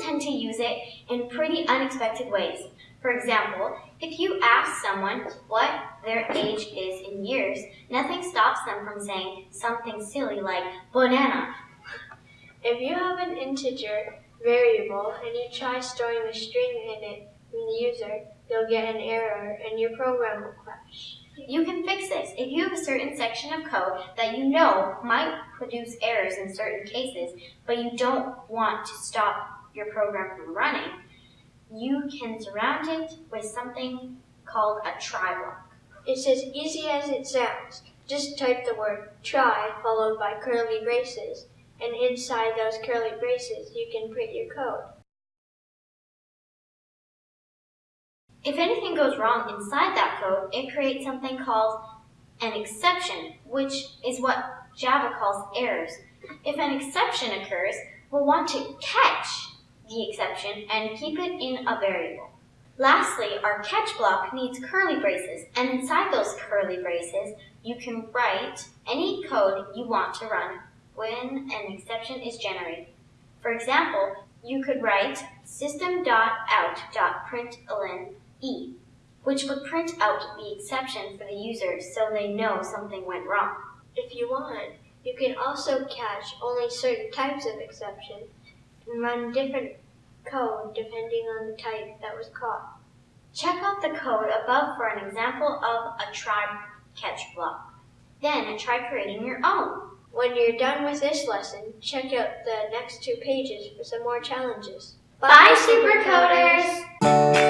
tend to use it in pretty unexpected ways. For example, if you ask someone what their age is in years, nothing stops them from saying something silly like banana. If you have an integer variable and you try storing the string in it from the user, you'll get an error and your program will crash. You can fix. If you have a certain section of code that you know might produce errors in certain cases, but you don't want to stop your program from running, you can surround it with something called a try block. It's as easy as it sounds. Just type the word try followed by curly braces, and inside those curly braces you can print your code. If anything goes wrong inside that code, it creates something called an exception, which is what Java calls errors. If an exception occurs, we'll want to catch the exception and keep it in a variable. Lastly, our catch block needs curly braces, and inside those curly braces, you can write any code you want to run when an exception is generated. For example, you could write system.out.println E, which would print out the exception for the user so they know something went wrong. If you want, you can also catch only certain types of exception and run different code depending on the type that was caught. Check out the code above for an example of a try catch block. Then try creating your own. When you're done with this lesson, check out the next two pages for some more challenges. Bye, Supercoders!